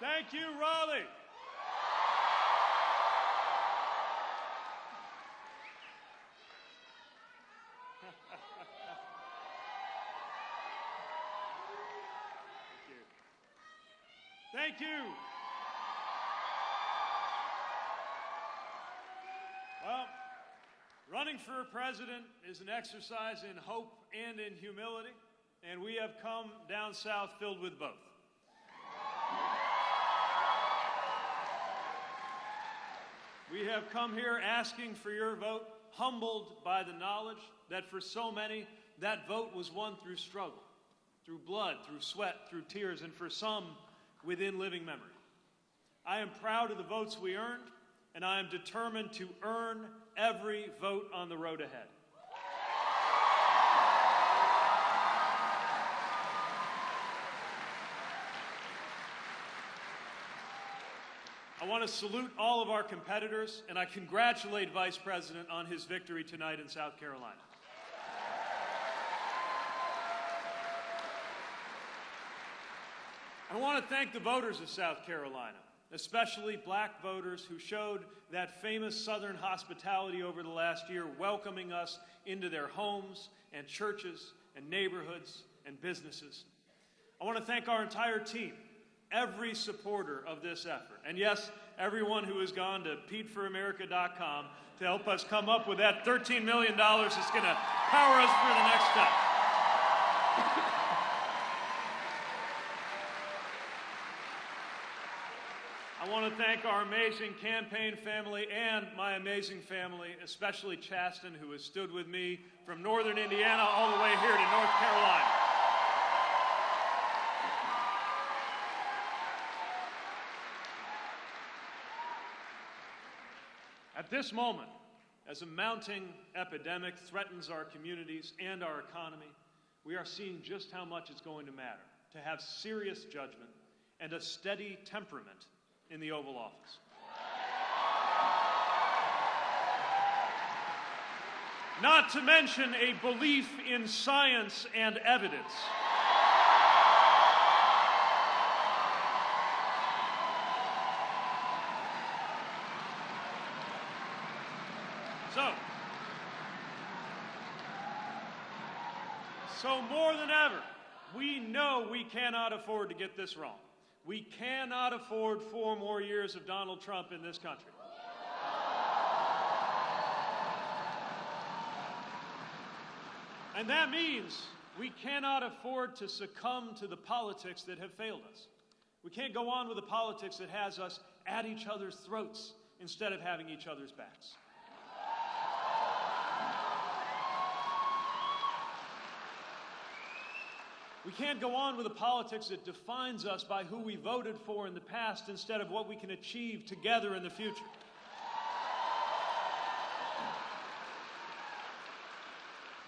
Thank you, Raleigh. Thank you. Well, running for a president is an exercise in hope and in humility, and we have come down south filled with both. We have come here asking for your vote, humbled by the knowledge that for so many, that vote was won through struggle, through blood, through sweat, through tears, and for some, within living memory. I am proud of the votes we earned, and I am determined to earn every vote on the road ahead. I want to salute all of our competitors, and I congratulate Vice President on his victory tonight in South Carolina. I want to thank the voters of South Carolina, especially black voters who showed that famous Southern hospitality over the last year, welcoming us into their homes and churches and neighborhoods and businesses. I want to thank our entire team, every supporter of this effort, and yes, everyone who has gone to PeteForAmerica.com to help us come up with that $13 million that's going to power us for the next step. I want to thank our amazing campaign family and my amazing family, especially Chasten, who has stood with me from northern Indiana all the way here to North Carolina. At this moment, as a mounting epidemic threatens our communities and our economy, we are seeing just how much it's going to matter to have serious judgment and a steady temperament in the Oval Office. Not to mention a belief in science and evidence. So, so more than ever, we know we cannot afford to get this wrong. We cannot afford four more years of Donald Trump in this country. And that means we cannot afford to succumb to the politics that have failed us. We can't go on with the politics that has us at each other's throats instead of having each other's backs. We can't go on with a politics that defines us by who we voted for in the past instead of what we can achieve together in the future.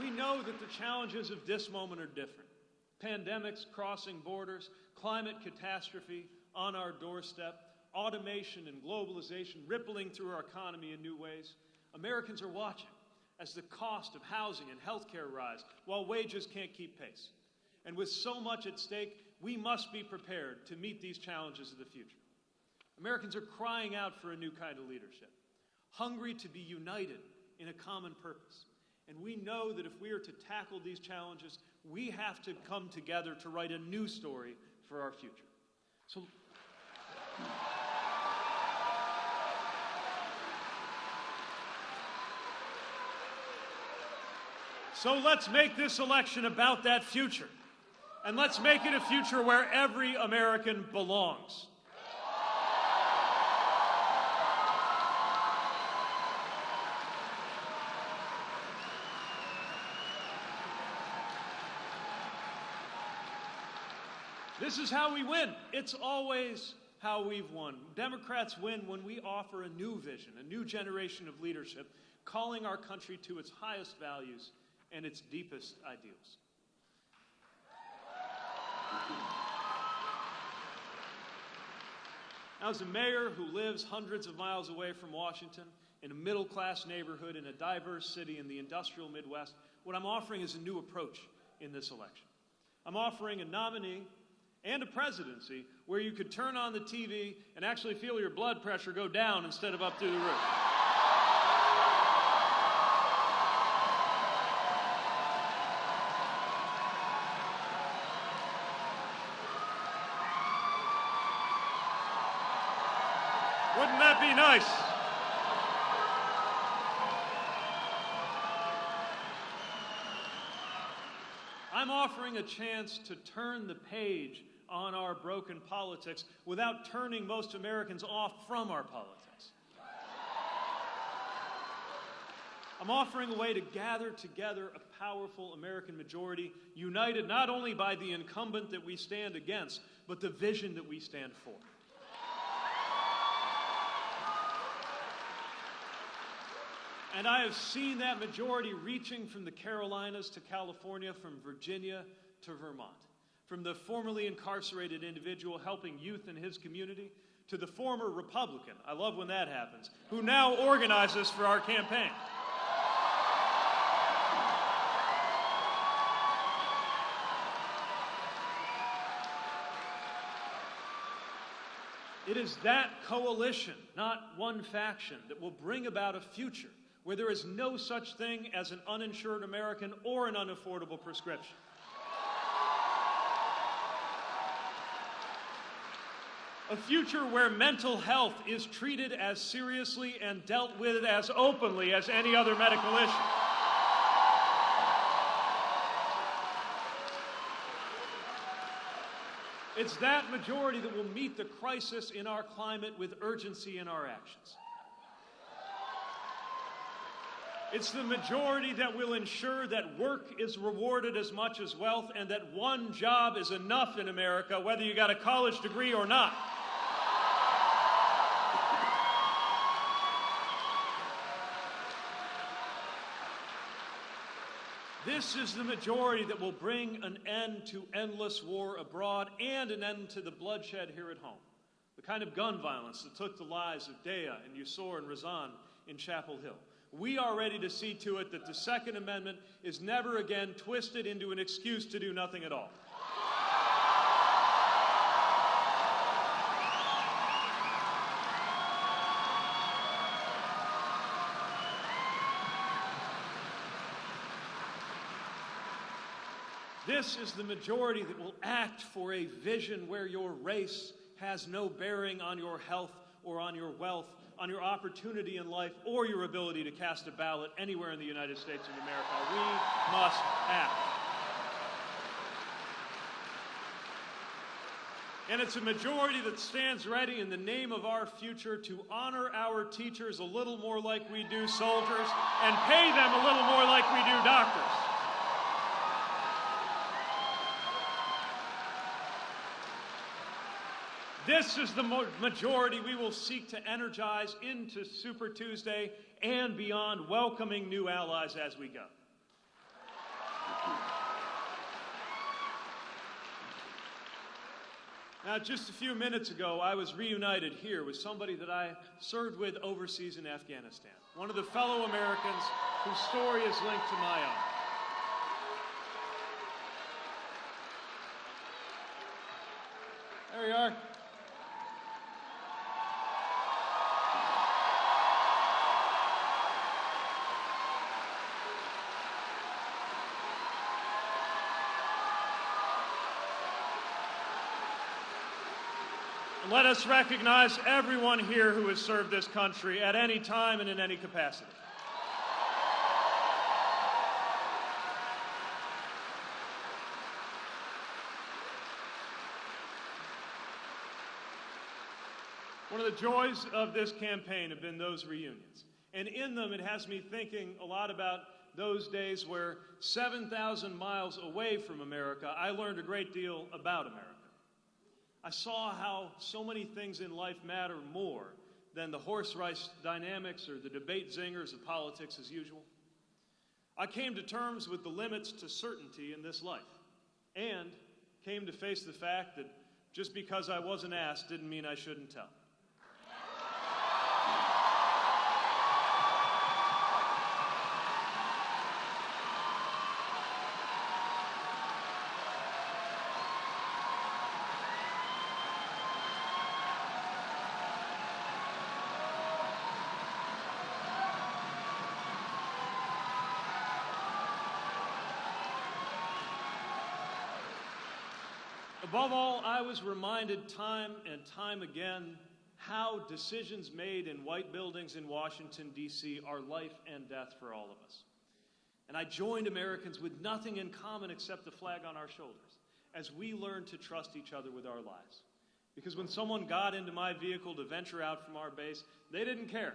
We know that the challenges of this moment are different. Pandemics crossing borders, climate catastrophe on our doorstep, automation and globalization rippling through our economy in new ways. Americans are watching as the cost of housing and healthcare rise while wages can't keep pace. And with so much at stake, we must be prepared to meet these challenges of the future. Americans are crying out for a new kind of leadership, hungry to be united in a common purpose. And we know that if we are to tackle these challenges, we have to come together to write a new story for our future. So, so let's make this election about that future. And let's make it a future where every American belongs. This is how we win. It's always how we've won. Democrats win when we offer a new vision, a new generation of leadership, calling our country to its highest values and its deepest ideals. As a mayor who lives hundreds of miles away from Washington, in a middle class neighborhood, in a diverse city in the industrial Midwest, what I'm offering is a new approach in this election. I'm offering a nominee and a presidency where you could turn on the TV and actually feel your blood pressure go down instead of up through the roof. Wouldn't that be nice? I'm offering a chance to turn the page on our broken politics without turning most Americans off from our politics. I'm offering a way to gather together a powerful American majority, united not only by the incumbent that we stand against, but the vision that we stand for. And I have seen that majority reaching from the Carolinas to California, from Virginia to Vermont. From the formerly incarcerated individual helping youth in his community to the former Republican, I love when that happens, who now organizes for our campaign. It is that coalition, not one faction, that will bring about a future where there is no such thing as an uninsured American or an unaffordable prescription. A future where mental health is treated as seriously and dealt with as openly as any other medical issue. It's that majority that will meet the crisis in our climate with urgency in our actions. It's the majority that will ensure that work is rewarded as much as wealth and that one job is enough in America, whether you got a college degree or not. This is the majority that will bring an end to endless war abroad and an end to the bloodshed here at home. The kind of gun violence that took the lives of Deah and Yusor and Razan in Chapel Hill. We are ready to see to it that the Second Amendment is never again twisted into an excuse to do nothing at all. This is the majority that will act for a vision where your race has no bearing on your health or on your wealth, on your opportunity in life, or your ability to cast a ballot anywhere in the United States of America. We must act. And it's a majority that stands ready in the name of our future to honor our teachers a little more like we do soldiers and pay them a little more like we do doctors. This is the majority we will seek to energize into Super Tuesday and beyond, welcoming new allies as we go. Now, just a few minutes ago, I was reunited here with somebody that I served with overseas in Afghanistan, one of the fellow Americans whose story is linked to my own. There you are. Let us recognize everyone here who has served this country at any time and in any capacity. One of the joys of this campaign have been those reunions. And in them, it has me thinking a lot about those days where 7,000 miles away from America, I learned a great deal about America. I saw how so many things in life matter more than the horse race dynamics or the debate zingers of politics as usual. I came to terms with the limits to certainty in this life and came to face the fact that just because I wasn't asked didn't mean I shouldn't tell. Above all, I was reminded time and time again how decisions made in white buildings in Washington, D.C. are life and death for all of us. And I joined Americans with nothing in common except the flag on our shoulders as we learned to trust each other with our lives. Because when someone got into my vehicle to venture out from our base, they didn't care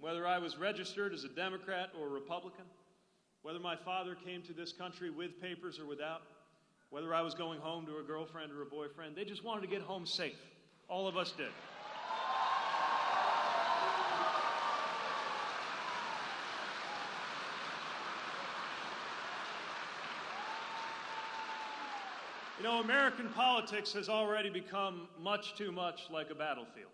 whether I was registered as a Democrat or a Republican, whether my father came to this country with papers or without, whether I was going home to a girlfriend or a boyfriend. They just wanted to get home safe. All of us did. You know, American politics has already become much too much like a battlefield.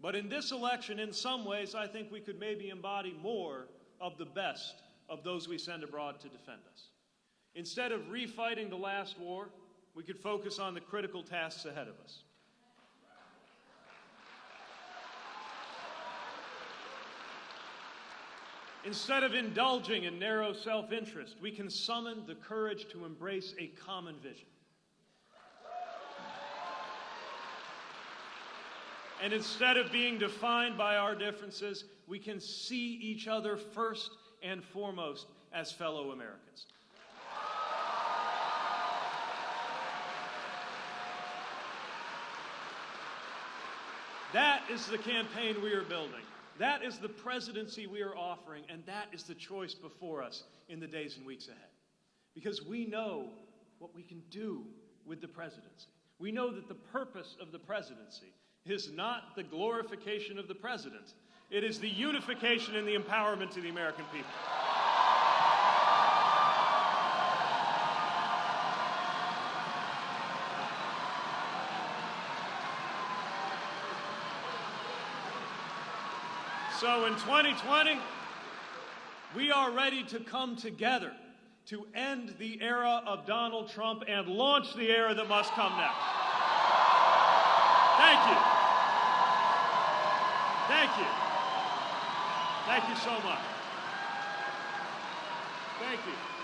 But in this election, in some ways, I think we could maybe embody more of the best of those we send abroad to defend us. Instead of refighting the last war, we could focus on the critical tasks ahead of us. Instead of indulging in narrow self interest, we can summon the courage to embrace a common vision. And instead of being defined by our differences, we can see each other first and foremost as fellow Americans. That is the campaign we are building. That is the presidency we are offering, and that is the choice before us in the days and weeks ahead. Because we know what we can do with the presidency. We know that the purpose of the presidency is not the glorification of the president, it is the unification and the empowerment to the American people. So in 2020, we are ready to come together to end the era of Donald Trump and launch the era that must come next. Thank you. Thank you. Thank you so much. Thank you.